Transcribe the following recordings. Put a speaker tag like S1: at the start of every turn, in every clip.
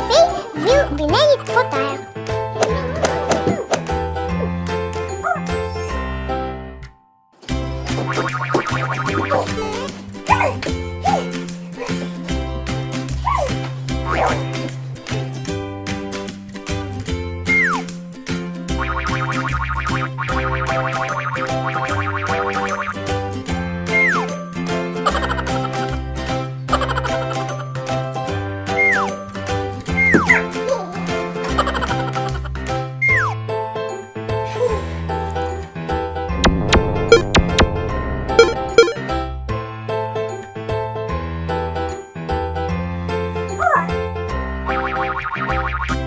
S1: suerte. we'll be right back.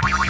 S1: we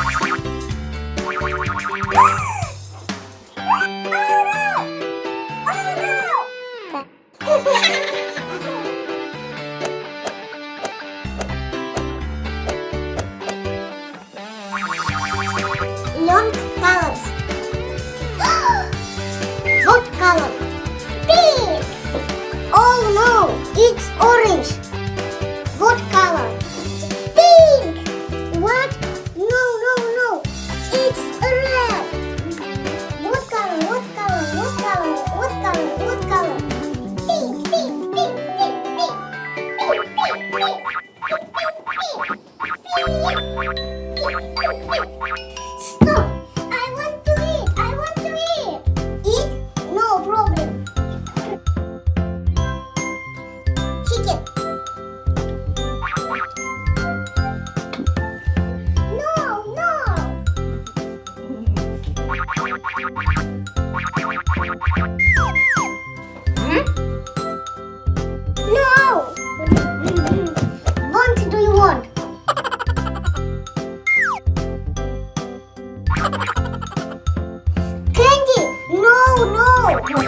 S1: Pink, Candy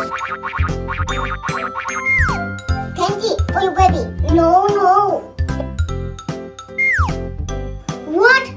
S1: for your baby. No, no. What?